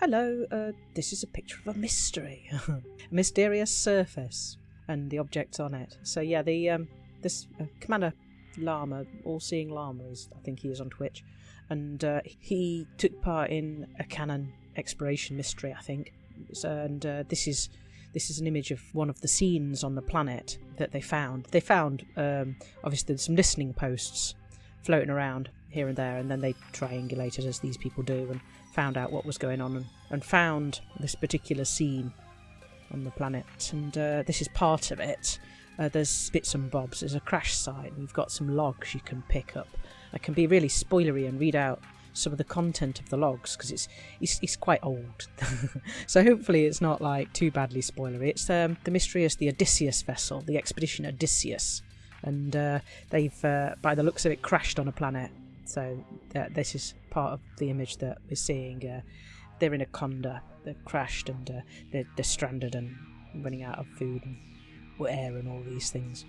hello, uh, this is a picture of a mystery, a mysterious surface, and the objects on it. So yeah, the um, this uh, Commander Llama, all-seeing Llama, is I think he is on Twitch, and uh, he took part in a canon exploration mystery, I think. So, and uh, this is this is an image of one of the scenes on the planet that they found. They found um, obviously some listening posts floating around here and there, and then they triangulated as these people do and found out what was going on and, and found this particular scene on the planet. And uh, this is part of it. Uh, there's bits and bobs. There's a crash site. And we've got some logs you can pick up. I can be really spoilery and read out some of the content of the logs because it's, it's it's quite old. so hopefully it's not like too badly spoilery. It's um, the mysterious the Odysseus vessel, the expedition Odysseus, and uh, they've uh, by the looks of it crashed on a planet. So uh, this is part of the image that we're seeing. Uh, they're in a conda. They've crashed and uh, they're, they're stranded and running out of food and air and all these things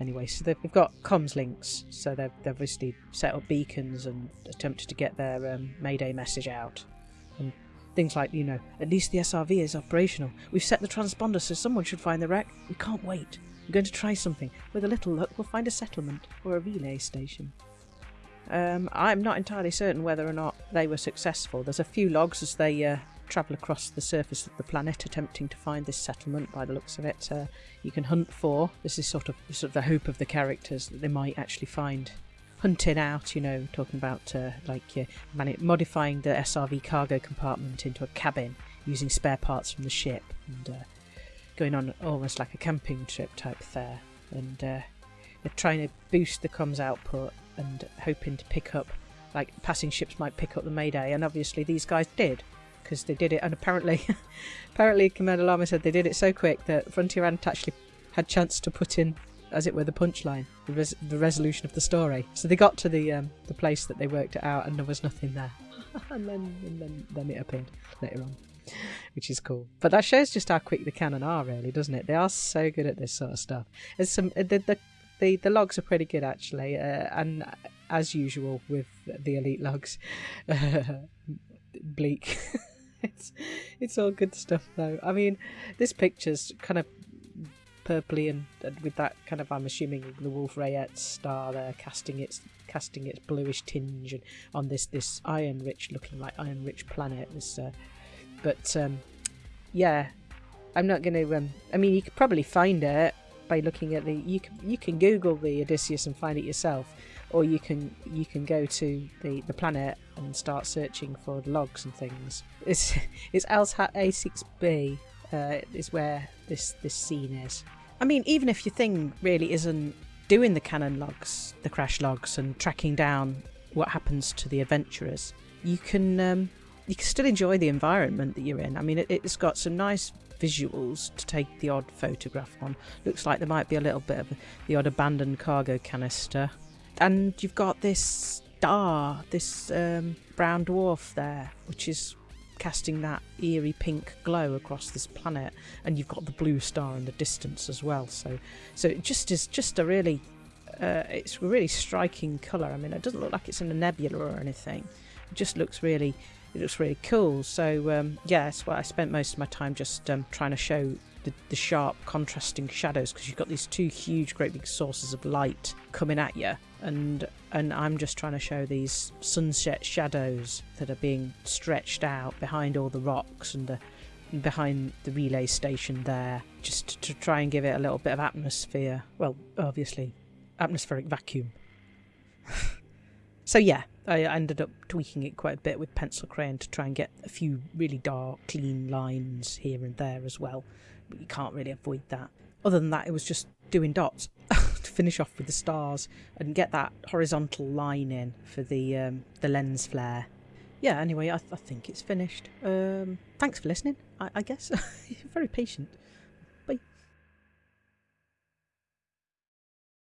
anyway. So they've got comms links, so they've, they've obviously set up beacons and attempted to get their um, Mayday message out. Things like, you know, at least the SRV is operational. We've set the transponder so someone should find the wreck. We can't wait. We're going to try something. With a little luck, we'll find a settlement or a relay station. Um, I'm not entirely certain whether or not they were successful. There's a few logs as they uh, travel across the surface of the planet attempting to find this settlement by the looks of it. Uh, you can hunt for. This is sort of sort of the hope of the characters that they might actually find hunting out, you know, talking about uh, like uh, modifying the SRV cargo compartment into a cabin using spare parts from the ship and uh, going on almost like a camping trip type there. And uh, they're trying to boost the comms output and hoping to pick up, like passing ships might pick up the Mayday, and obviously these guys did because they did it, and apparently, apparently Commander Llama said they did it so quick that Frontier hadn't actually had chance to put in, as it were, the punchline, the, res- the resolution of the story. So they got to the um, the place that they worked it out, and there was nothing there, and then and then then it appeared later on. Which is cool, but that shows just how quick the Canonn are, really, doesn't it? They are so good at this sort of stuff. There's some the the, the, the logs are pretty good actually, uh, and as usual with the elite logs, bleak. it's it's all good stuff though. I mean, this picture's kind of purpley and, and with that kind of I'm assuming the Wolf Rayet star there casting its casting its bluish tinge and on this this iron rich looking like iron rich planet. This, uh, but um, yeah, I'm not going to. Um, I mean, you could probably find it by looking at the. You can you can Google the Odysseus and find it yourself or you can you can go to the, the planet and start searching for logs and things. It's it's Elshat A6B uh, is where this this scene is. I mean, even if your thing really isn't doing the canon logs, the crash logs, and tracking down what happens to the adventurers, you can um, you can still enjoy the environment that you're in. I mean, it, it's got some nice visuals to take the odd photograph on. Looks like there might be a little bit of the odd abandoned cargo canister and you've got this star, this um, brown dwarf there, which is casting that eerie pink glow across this planet, and you've got the blue star in the distance as well. So, so it just is just a really, uh, it's a really striking colour. I mean, it doesn't look like it's in a nebula or anything. It just looks really, it looks really cool. So um, yeah, that's why I spent most of my time just um, trying to show the, the sharp contrasting shadows because you've got these two huge, great big sources of light coming at you and and I'm just trying to show these sunset shadows that are being stretched out behind all the rocks and the behind the relay station there just to try and give it a little bit of atmosphere. Well obviously atmospheric vacuum. So yeah I ended up tweaking it quite a bit with pencil crayon to try and get a few really dark clean lines here and there as well but you can't really avoid that other than that it was just doing dots to finish off with the stars and get that horizontal line in for the um, the lens flare. Yeah, anyway, I, th- I think it's finished. Um, thanks for listening, I, I guess. You're very patient.